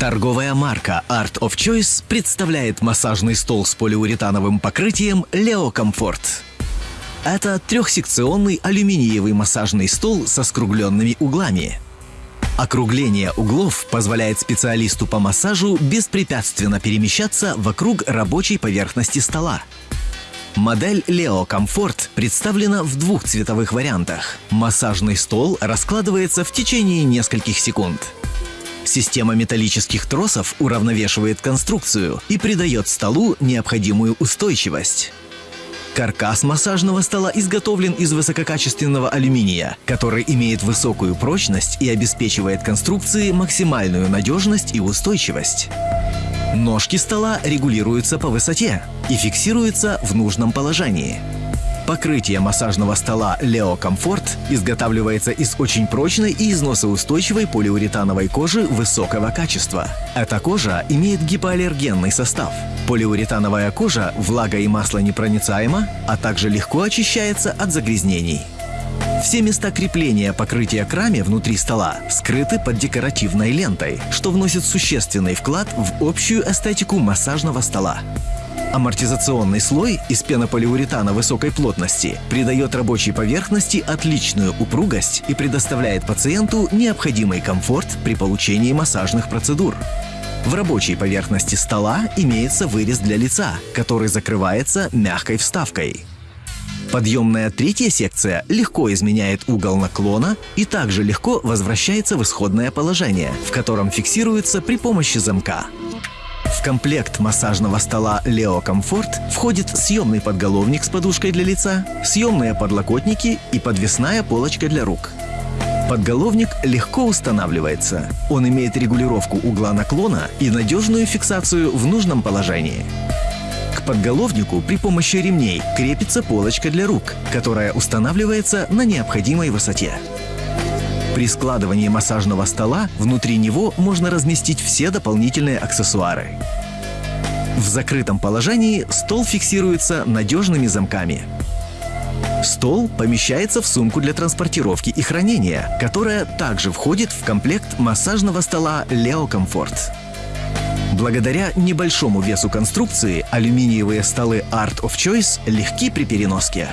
Торговая марка Art of Choice представляет массажный стол с полиуретановым покрытием Leo Comfort. Это трехсекционный алюминиевый массажный стол со скругленными углами. Округление углов позволяет специалисту по массажу беспрепятственно перемещаться вокруг рабочей поверхности стола. Модель Leo Comfort представлена в двух цветовых вариантах. Массажный стол раскладывается в течение нескольких секунд. Система металлических тросов уравновешивает конструкцию и придает столу необходимую устойчивость. Каркас массажного стола изготовлен из высококачественного алюминия, который имеет высокую прочность и обеспечивает конструкции максимальную надежность и устойчивость. Ножки стола регулируются по высоте и фиксируются в нужном положении. Покрытие массажного стола Leo Comfort изготавливается из очень прочной и износоустойчивой полиуретановой кожи высокого качества. Эта кожа имеет гипоаллергенный состав. Полиуретановая кожа влага и масло непроницаема, а также легко очищается от загрязнений. Все места крепления покрытия к раме внутри стола скрыты под декоративной лентой, что вносит существенный вклад в общую эстетику массажного стола. Амортизационный слой из пенополиуретана высокой плотности придает рабочей поверхности отличную упругость и предоставляет пациенту необходимый комфорт при получении массажных процедур. В рабочей поверхности стола имеется вырез для лица, который закрывается мягкой вставкой. Подъемная третья секция легко изменяет угол наклона и также легко возвращается в исходное положение, в котором фиксируется при помощи замка. В комплект массажного стола Leo Comfort входит съемный подголовник с подушкой для лица, съемные подлокотники и подвесная полочка для рук. Подголовник легко устанавливается. Он имеет регулировку угла наклона и надежную фиксацию в нужном положении. К подголовнику при помощи ремней крепится полочка для рук, которая устанавливается на необходимой высоте. При складывании массажного стола внутри него можно разместить все дополнительные аксессуары. В закрытом положении стол фиксируется надежными замками. Стол помещается в сумку для транспортировки и хранения, которая также входит в комплект массажного стола Leo Comfort. Благодаря небольшому весу конструкции алюминиевые столы Art of Choice легки при переноске.